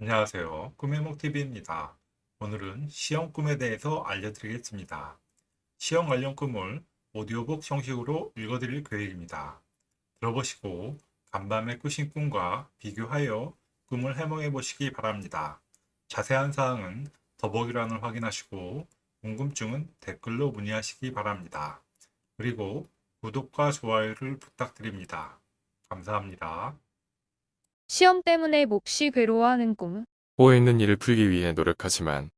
안녕하세요. 꿈해몽TV입니다. 오늘은 시험 꿈에 대해서 알려드리겠습니다. 시험 관련 꿈을 오디오북 형식으로 읽어드릴 계획입니다. 들어보시고 간밤에 꾸신 꿈과 비교하여 꿈을 해몽해 보시기 바랍니다. 자세한 사항은 더보기란을 확인하시고 궁금증은 댓글로 문의하시기 바랍니다. 그리고 구독과 좋아요를 부탁드립니다. 감사합니다. 시험 때문에 몹시 괴로워하는 꿈. 꼬여있는 일을 풀기 위해 노력하지만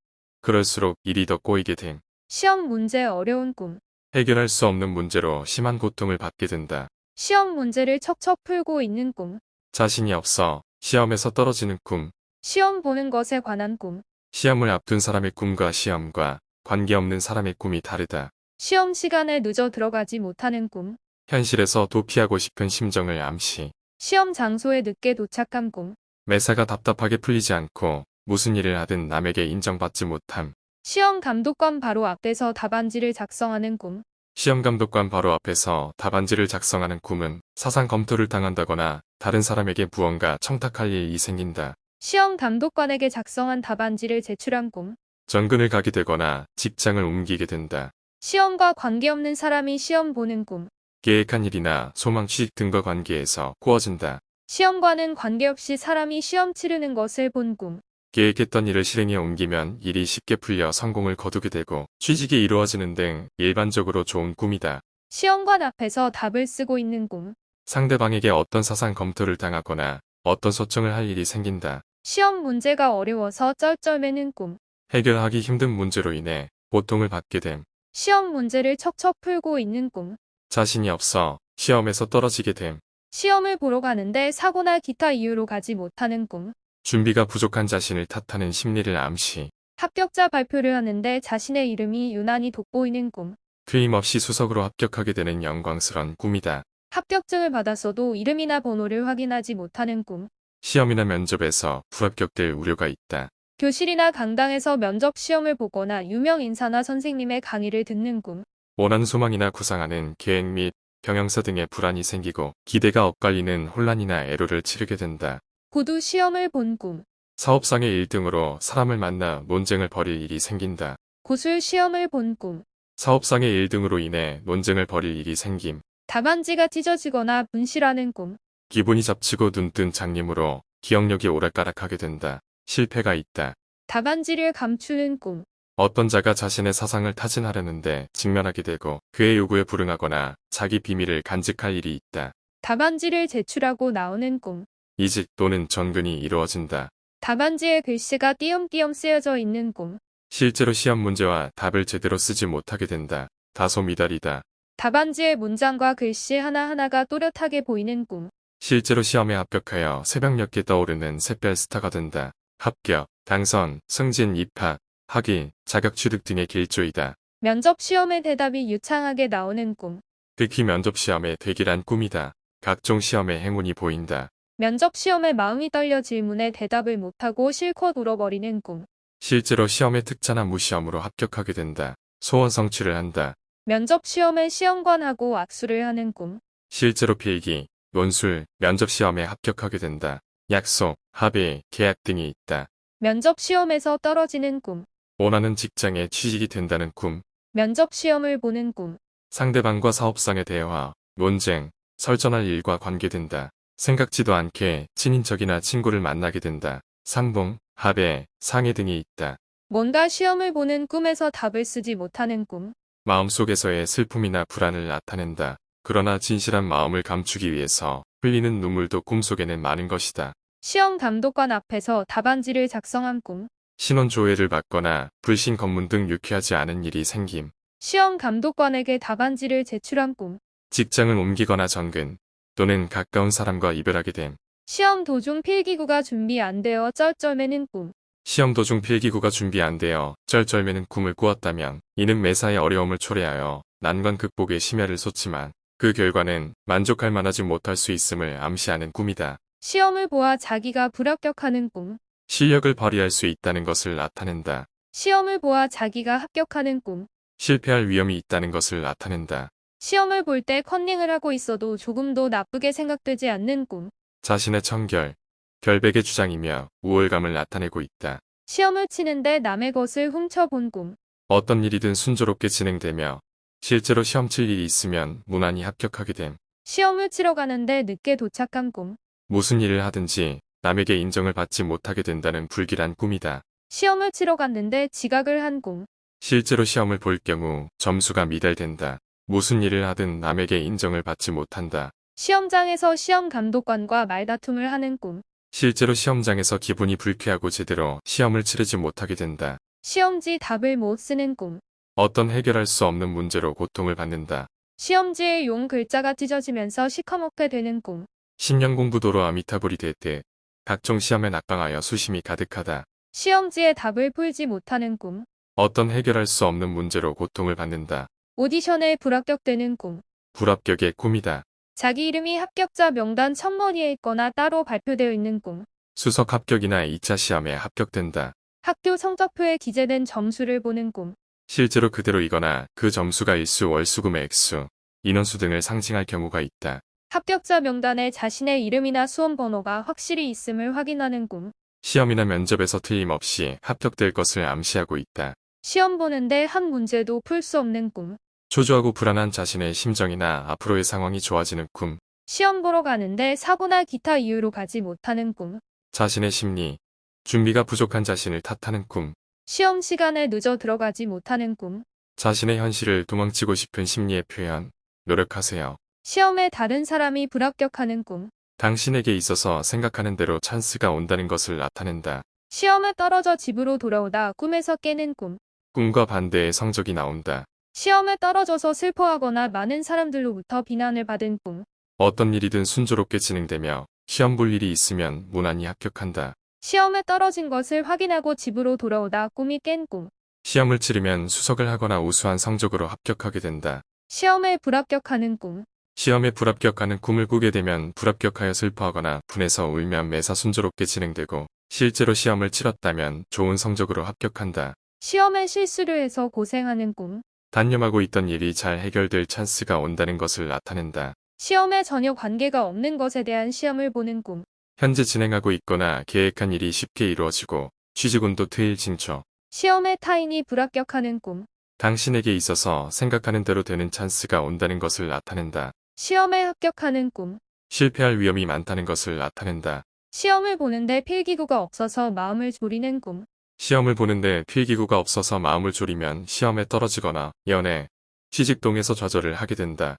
그럴수록 일이 더 꼬이게 됨. 시험 문제 어려운 꿈. 해결할 수 없는 문제로 심한 고통을 받게 된다. 시험 문제를 척척 풀고 있는 꿈. 자신이 없어 시험에서 떨어지는 꿈. 시험 보는 것에 관한 꿈. 시험을 앞둔 사람의 꿈과 시험과 관계없는 사람의 꿈이 다르다. 시험 시간에 늦어 들어가지 못하는 꿈. 현실에서 도피하고 싶은 심정을 암시. 시험 장소에 늦게 도착한 꿈. 매사가 답답하게 풀리지 않고 무슨 일을 하든 남에게 인정받지 못함. 시험 감독관 바로 앞에서 답안지를 작성하는 꿈. 시험 감독관 바로 앞에서 답안지를 작성하는 꿈은 사상 검토를 당한다거나 다른 사람에게 무언가 청탁할 일이 생긴다. 시험 감독관에게 작성한 답안지를 제출한 꿈. 전근을 가게 되거나 직장을 옮기게 된다. 시험과 관계없는 사람이 시험 보는 꿈. 계획한 일이나 소망 취직 등과 관계에서 꾸어진다. 시험과는 관계없이 사람이 시험 치르는 것을 본 꿈. 계획했던 일을 실행에 옮기면 일이 쉽게 풀려 성공을 거두게 되고 취직이 이루어지는 등 일반적으로 좋은 꿈이다. 시험관 앞에서 답을 쓰고 있는 꿈. 상대방에게 어떤 사상 검토를 당하거나 어떤 소청을 할 일이 생긴다. 시험 문제가 어려워서 쩔쩔매는 꿈. 해결하기 힘든 문제로 인해 고통을 받게 됨. 시험 문제를 척척 풀고 있는 꿈. 자신이 없어 시험에서 떨어지게 됨. 시험을 보러 가는데 사고나 기타 이유로 가지 못하는 꿈. 준비가 부족한 자신을 탓하는 심리를 암시. 합격자 발표를 하는데 자신의 이름이 유난히 돋보이는 꿈. 틀림없이 수석으로 합격하게 되는 영광스런 꿈이다. 합격증을 받았어도 이름이나 번호를 확인하지 못하는 꿈. 시험이나 면접에서 불합격될 우려가 있다. 교실이나 강당에서 면접 시험을 보거나 유명 인사나 선생님의 강의를 듣는 꿈. 원하는 소망이나 구상하는 계획 및 경영서 등의 불안이 생기고 기대가 엇갈리는 혼란이나 애로를 치르게 된다. 고두 시험을 본 꿈. 사업상의 1등으로 사람을 만나 논쟁을 벌일 일이 생긴다. 고술 시험을 본 꿈. 사업상의 1등으로 인해 논쟁을 벌일 일이 생김. 답안지가 찢어지거나 분실하는 꿈. 기분이 잡치고 눈뜬 장님으로 기억력이 오락가락하게 된다. 실패가 있다. 답안지를 감추는 꿈. 어떤 자가 자신의 사상을 타진하려는데 직면하게 되고 그의 요구에 불응하거나 자기 비밀을 간직할 일이 있다. 답안지를 제출하고 나오는 꿈. 이직 또는 전근이 이루어진다. 답안지에 글씨가 띄엄띄엄 쓰여져 있는 꿈. 실제로 시험 문제와 답을 제대로 쓰지 못하게 된다. 다소 미달이다. 답안지의 문장과 글씨 하나하나가 또렷하게 보이는 꿈. 실제로 시험에 합격하여 새벽녘에 떠오르는 샛별 스타가 된다. 합격, 당선, 승진, 입학, 학위, 자격 취득 등의 길조이다. 면접 시험의 대답이 유창하게 나오는 꿈. 특히 면접 시험에 되기란 꿈이다. 각종 시험에 행운이 보인다. 면접 시험에 마음이 떨려 질문에 대답을 못하고 실컷 울어버리는 꿈. 실제로 시험에 특차나 무시험으로 합격하게 된다. 소원 성취를 한다. 면접 시험에 시험관하고 악수를 하는 꿈. 실제로 필기, 논술, 면접 시험에 합격하게 된다. 약속, 합의, 계약 등이 있다. 면접 시험에서 떨어지는 꿈. 원하는 직장에 취직이 된다는 꿈. 면접 시험을 보는 꿈. 상대방과 사업상의 대화, 논쟁, 설전할 일과 관계된다. 생각지도 않게 친인척이나 친구를 만나게 된다. 상봉, 합의, 상해 등이 있다. 뭔가 시험을 보는 꿈에서 답을 쓰지 못하는 꿈. 마음속에서의 슬픔이나 불안을 나타낸다. 그러나 진실한 마음을 감추기 위해서 흘리는 눈물도 꿈속에는 많은 것이다. 시험 감독관 앞에서 답안지를 작성한 꿈. 신원 조회를 받거나 불신 검문 등 유쾌하지 않은 일이 생김. 시험 감독관에게 답안지를 제출한 꿈. 직장을 옮기거나 전근 또는 가까운 사람과 이별하게 됨. 시험 도중 필기구가 준비 안 되어 쩔쩔매는 꿈. 시험 도중 필기구가 준비 안 되어 쩔쩔매는 꿈을 꾸었다면 이는 매사의 어려움을 초래하여 난관 극복에 심혈을 쏟지만 그 결과는 만족할 만하지 못할 수 있음을 암시하는 꿈이다. 시험을 보아 자기가 불합격하는 꿈. 실력을 발휘할 수 있다는 것을 나타낸다. 시험을 보아 자기가 합격하는 꿈. 실패할 위험이 있다는 것을 나타낸다. 시험을 볼 때 컨닝을 하고 있어도 조금도 나쁘게 생각되지 않는 꿈. 자신의 청결, 결백의 주장이며 우월감을 나타내고 있다. 시험을 치는데 남의 것을 훔쳐본 꿈. 어떤 일이든 순조롭게 진행되며 실제로 시험 칠 일이 있으면 무난히 합격하게 됨. 시험을 치러 가는데 늦게 도착한 꿈. 무슨 일을 하든지 남에게 인정을 받지 못하게 된다는 불길한 꿈이다. 시험을 치러 갔는데 지각을 한 꿈. 실제로 시험을 볼 경우 점수가 미달된다. 무슨 일을 하든 남에게 인정을 받지 못한다. 시험장에서 시험 감독관과 말다툼을 하는 꿈. 실제로 시험장에서 기분이 불쾌하고 제대로 시험을 치르지 못하게 된다. 시험지 답을 못 쓰는 꿈. 어떤 해결할 수 없는 문제로 고통을 받는다. 시험지에 용 글자가 찢어지면서 시커멓게 되는 꿈. 10년 공부도로 아미타불이 될때 각종 시험에 낙방하여 수심이 가득하다. 시험지에 답을 풀지 못하는 꿈. 어떤 해결할 수 없는 문제로 고통을 받는다. 오디션에 불합격되는 꿈. 불합격의 꿈이다. 자기 이름이 합격자 명단 첫머리에 있거나 따로 발표되어 있는 꿈. 수석 합격이나 2차 시험에 합격된다. 학교 성적표에 기재된 점수를 보는 꿈. 실제로 그대로이거나 그 점수가 일수 월수금의 액수, 인원수 등을 상징할 경우가 있다. 합격자 명단에 자신의 이름이나 수험 번호가 확실히 있음을 확인하는 꿈. 시험이나 면접에서 틀림없이 합격될 것을 암시하고 있다. 시험 보는데 한 문제도 풀 수 없는 꿈. 초조하고 불안한 자신의 심정이나 앞으로의 상황이 좋아지는 꿈, 시험 보러 가는데 사고나 기타 이유로 가지 못하는 꿈. 자신의 심리, 준비가 부족한 자신을 탓하는 꿈, 시험 시간에 늦어 들어가지 못하는 꿈. 자신의 현실을 도망치고 싶은 심리의 표현, 노력하세요. 시험에 다른 사람이 불합격하는 꿈. 당신에게 있어서 생각하는 대로 찬스가 온다는 것을 나타낸다. 시험에 떨어져 집으로 돌아오다 꿈에서 깨는 꿈. 꿈과 반대의 성적이 나온다. 시험에 떨어져서 슬퍼하거나 많은 사람들로부터 비난을 받은 꿈. 어떤 일이든 순조롭게 진행되며 시험 볼 일이 있으면 무난히 합격한다. 시험에 떨어진 것을 확인하고 집으로 돌아오다 꿈이 깬 꿈. 시험을 치르면 수석을 하거나 우수한 성적으로 합격하게 된다. 시험에 불합격하는 꿈. 시험에 불합격하는 꿈을 꾸게 되면 불합격하여 슬퍼하거나 분해서 울면 매사 순조롭게 진행되고 실제로 시험을 치렀다면 좋은 성적으로 합격한다. 시험에 실수를 해서 고생하는 꿈. 단념하고 있던 일이 잘 해결될 찬스가 온다는 것을 나타낸다. 시험에 전혀 관계가 없는 것에 대한 시험을 보는 꿈. 현재 진행하고 있거나 계획한 일이 쉽게 이루어지고 취직운도 퇴일 진초. 시험에 타인이 불합격하는 꿈. 당신에게 있어서 생각하는 대로 되는 찬스가 온다는 것을 나타낸다. 시험에 합격하는 꿈. 실패할 위험이 많다는 것을 나타낸다. 시험을 보는데 필기구가 없어서 마음을 졸이는 꿈. 시험을 보는데 필기구가 없어서 마음을 졸이면 시험에 떨어지거나 연애, 취직 동에서 좌절을 하게 된다.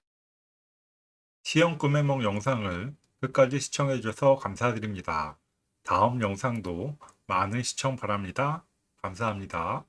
시험 꿈해몽 영상을 끝까지 시청해주셔서 감사드립니다. 다음 영상도 많은 시청 바랍니다. 감사합니다.